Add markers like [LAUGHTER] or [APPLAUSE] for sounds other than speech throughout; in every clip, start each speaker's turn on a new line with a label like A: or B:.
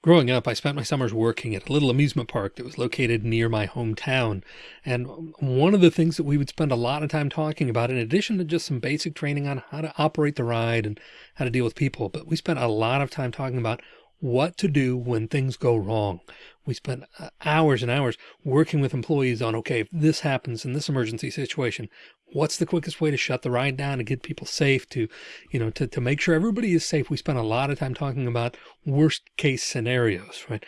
A: Growing up, I spent my summers working at a little amusement park that was located near my hometown. And one of the things that we would spend a lot of time talking about, in addition to just some basic training on how to operate the ride and how to deal with people, but we spent a lot of time talking about what to do when things go wrong. We spent uh, hours and hours working with employees on, okay, if this happens in this emergency situation, what's the quickest way to shut the ride down and get people safe to, you know, to, to make sure everybody is safe. We spent a lot of time talking about worst case scenarios, right?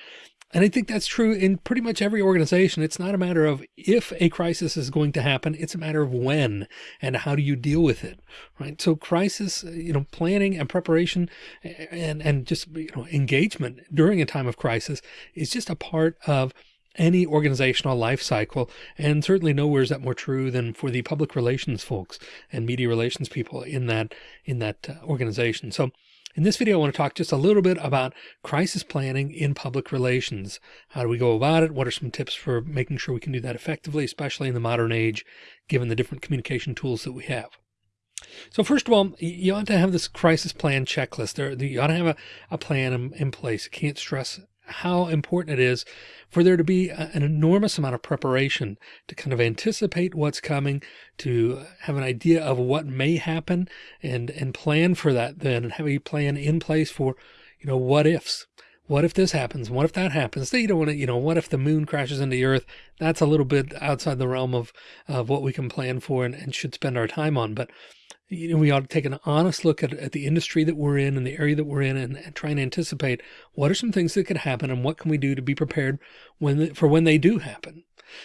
A: And I think that's true in pretty much every organization. It's not a matter of if a crisis is going to happen. It's a matter of when and how do you deal with it, right? So crisis, you know, planning and preparation and, and just, you know, engagement during a time of crisis is just a part of any organizational life cycle. And certainly nowhere is that more true than for the public relations folks and media relations people in that, in that uh, organization. So in this video, I want to talk just a little bit about crisis planning in public relations. How do we go about it? What are some tips for making sure we can do that effectively, especially in the modern age, given the different communication tools that we have? So first of all, you ought to have this crisis plan checklist. There, you ought to have a, a plan in, in place. can't stress how important it is for there to be a, an enormous amount of preparation to kind of anticipate what's coming, to have an idea of what may happen and, and plan for that then and have a plan in place for, you know, what ifs. What if this happens? What if that happens? You don't want to, you know, what if the moon crashes into the earth? That's a little bit outside the realm of, of what we can plan for and, and should spend our time on. But you know, we ought to take an honest look at, at the industry that we're in and the area that we're in and, and try and anticipate what are some things that could happen and what can we do to be prepared when for when they do happen.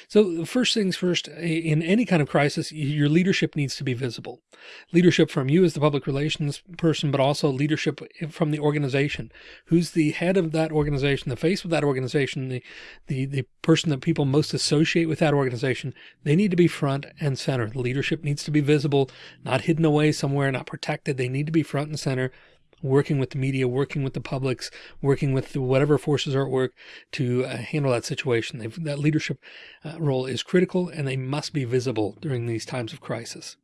A: So first things first, in any kind of crisis, your leadership needs to be visible. Leadership from you as the public relations person, but also leadership from the organization. Who's the head of that organization, the face of that organization, the, the, the person that people most associate with that organization, they need to be front and center. The leadership needs to be visible, not hidden away somewhere, not protected. They need to be front and center working with the media, working with the publics, working with whatever forces are at work to uh, handle that situation. They've, that leadership uh, role is critical and they must be visible during these times of crisis.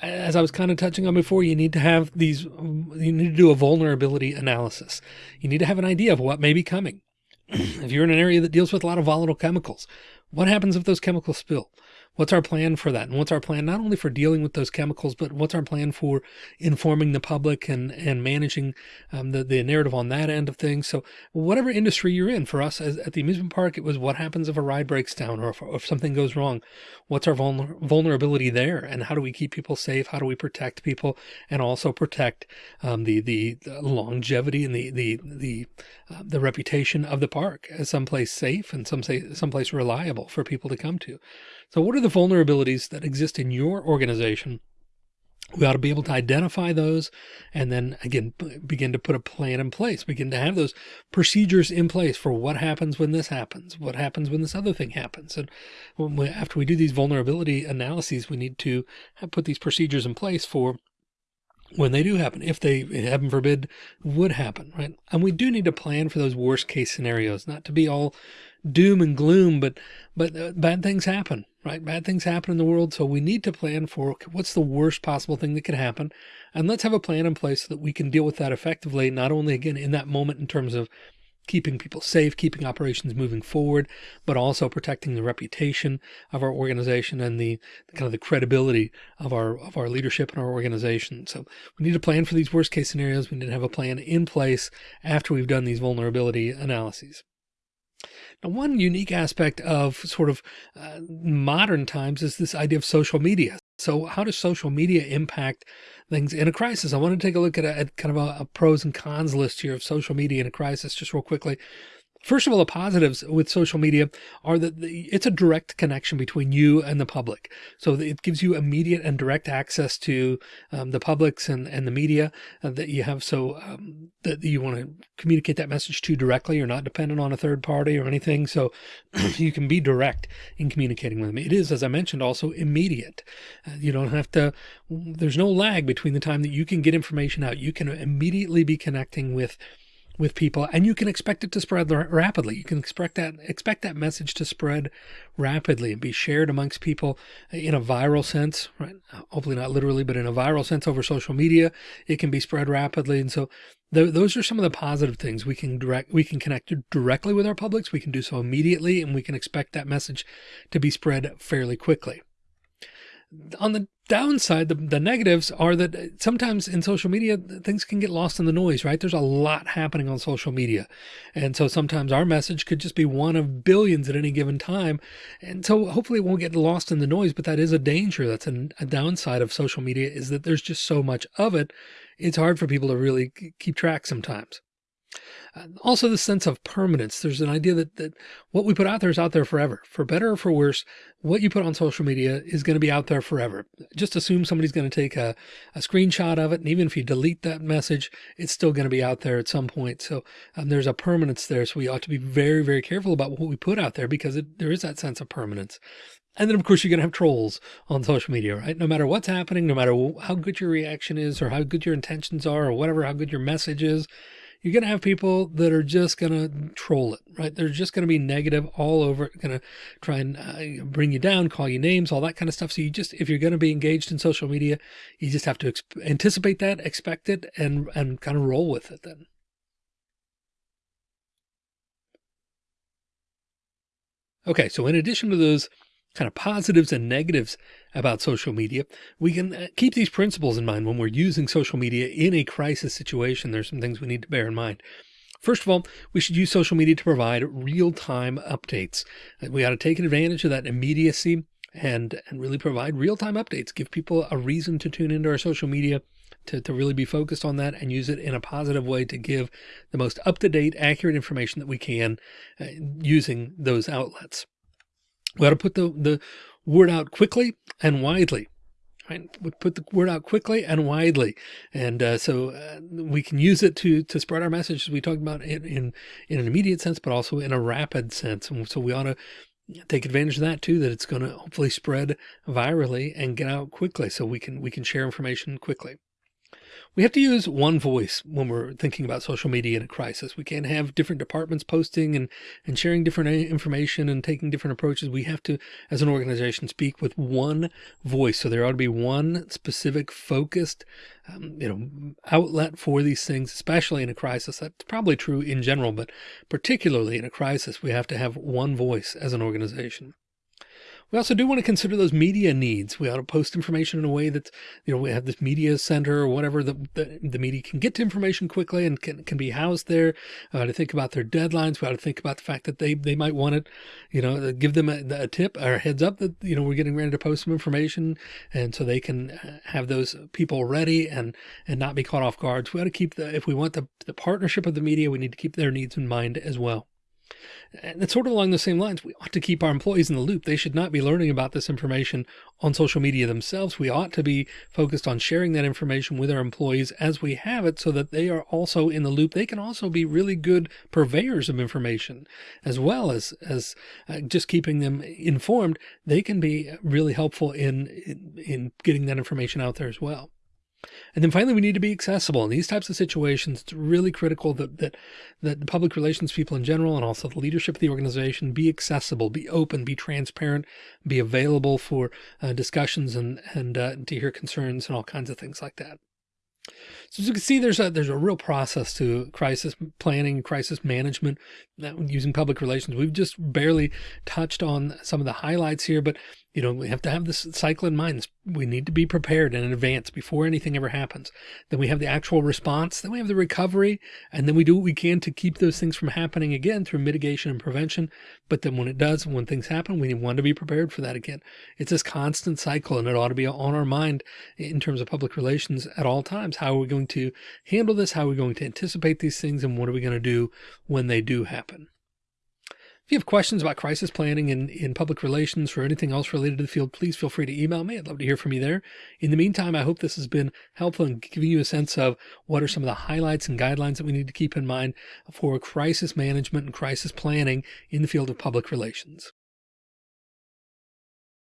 A: As I was kind of touching on before, you need to have these, you need to do a vulnerability analysis. You need to have an idea of what may be coming. [CLEARS THROAT] if you're in an area that deals with a lot of volatile chemicals, what happens if those chemicals spill? What's our plan for that? And what's our plan not only for dealing with those chemicals, but what's our plan for informing the public and, and managing um, the, the narrative on that end of things? So whatever industry you're in, for us as, at the amusement park, it was what happens if a ride breaks down or if, if something goes wrong? What's our vulner vulnerability there? And how do we keep people safe? How do we protect people and also protect um, the, the, the, longevity and the, the, the, uh, the reputation of the park as someplace safe and some say someplace reliable for people to come to? So what are the vulnerabilities that exist in your organization? We ought to be able to identify those and then again, begin to put a plan in place, begin to have those procedures in place for what happens when this happens, what happens when this other thing happens. And we, after we do these vulnerability analyses, we need to put these procedures in place for when they do happen, if they, heaven forbid, would happen, right? And we do need to plan for those worst case scenarios, not to be all doom and gloom, but, but uh, bad things happen, right? Bad things happen in the world. So we need to plan for what's the worst possible thing that could happen. And let's have a plan in place so that we can deal with that effectively, not only again in that moment in terms of keeping people safe, keeping operations moving forward, but also protecting the reputation of our organization and the, the, kind of the credibility of our of our leadership and our organization. So we need to plan for these worst case scenarios. We need to have a plan in place after we've done these vulnerability analyses. Now, one unique aspect of sort of uh, modern times is this idea of social media. So how does social media impact things in a crisis? I want to take a look at, a, at kind of a, a pros and cons list here of social media in a crisis, just real quickly. First of all, the positives with social media are that it's a direct connection between you and the public. So it gives you immediate and direct access to um, the publics and, and the media uh, that you have. So um, that you want to communicate that message to directly. You're not dependent on a third party or anything. So [CLEARS THROAT] you can be direct in communicating with them. It is, as I mentioned, also immediate. Uh, you don't have to, there's no lag between the time that you can get information out. You can immediately be connecting with with people and you can expect it to spread rapidly. You can expect that, expect that message to spread rapidly and be shared amongst people in a viral sense, right? Hopefully not literally, but in a viral sense over social media, it can be spread rapidly. And so th those are some of the positive things we can direct, we can connect directly with our publics. We can do so immediately and we can expect that message to be spread fairly quickly on the downside, the, the negatives are that sometimes in social media, things can get lost in the noise, right? There's a lot happening on social media. And so sometimes our message could just be one of billions at any given time. And so hopefully it won't get lost in the noise, but that is a danger. That's a, a downside of social media is that there's just so much of it. It's hard for people to really keep track sometimes. Also the sense of permanence. There's an idea that, that what we put out there is out there forever, for better or for worse. What you put on social media is going to be out there forever. Just assume somebody's going to take a, a screenshot of it. And even if you delete that message, it's still going to be out there at some point. So um, there's a permanence there. So we ought to be very, very careful about what we put out there because it, there is that sense of permanence. And then of course you're going to have trolls on social media, right? No matter what's happening, no matter how good your reaction is or how good your intentions are or whatever, how good your message is, you're going to have people that are just going to troll it, right? They're just going to be negative all over, going to try and uh, bring you down, call you names, all that kind of stuff. So you just, if you're going to be engaged in social media, you just have to anticipate that, expect it, and, and kind of roll with it then. Okay, so in addition to those kind of positives and negatives about social media, we can uh, keep these principles in mind when we're using social media in a crisis situation. There's some things we need to bear in mind. First of all, we should use social media to provide real-time updates. Uh, we ought to take advantage of that immediacy and, and really provide real-time updates, give people a reason to tune into our social media to, to really be focused on that and use it in a positive way to give the most up-to-date, accurate information that we can uh, using those outlets. We ought to put the, the word out quickly and widely. Right? We put the word out quickly and widely. And uh, so uh, we can use it to, to spread our message as we talked about in, in, in an immediate sense, but also in a rapid sense. And so we ought to take advantage of that too, that it's going to hopefully spread virally and get out quickly so we can, we can share information quickly. We have to use one voice when we're thinking about social media in a crisis. We can't have different departments posting and, and sharing different information and taking different approaches. We have to, as an organization, speak with one voice. So there ought to be one specific focused, um, you know, outlet for these things, especially in a crisis. That's probably true in general, but particularly in a crisis, we have to have one voice as an organization. We also do want to consider those media needs. We ought to post information in a way that, you know, we have this media center or whatever the, the, the media can get to information quickly and can, can be housed there. Uh, to think about their deadlines. We ought to think about the fact that they, they might want it, you know, give them a, a tip or heads up that, you know, we're getting ready to post some information. And so they can uh, have those people ready and, and not be caught off guard. We ought to keep the, if we want the, the partnership of the media, we need to keep their needs in mind as well. And it's sort of along the same lines. We ought to keep our employees in the loop. They should not be learning about this information on social media themselves. We ought to be focused on sharing that information with our employees as we have it so that they are also in the loop. They can also be really good purveyors of information as well as, as uh, just keeping them informed. They can be really helpful in, in, in getting that information out there as well. And then finally, we need to be accessible in these types of situations. It's really critical that, that, that the public relations people in general, and also the leadership of the organization be accessible, be open, be transparent, be available for uh, discussions and, and uh, to hear concerns and all kinds of things like that. So as you can see, there's a, there's a real process to crisis planning, crisis management using public relations. We've just barely touched on some of the highlights here, but you know, we have to have this cycle in mind. We need to be prepared in advance before anything ever happens. Then we have the actual response, then we have the recovery, and then we do what we can to keep those things from happening again through mitigation and prevention. But then when it does, when things happen, we want to be prepared for that again. It's this constant cycle and it ought to be on our mind in terms of public relations at all times. How are we going to handle this? How are we going to anticipate these things? And what are we going to do when they do happen? If you have questions about crisis planning and in public relations or anything else related to the field, please feel free to email me. I'd love to hear from you there. In the meantime, I hope this has been helpful in giving you a sense of what are some of the highlights and guidelines that we need to keep in mind for crisis management and crisis planning in the field of public relations.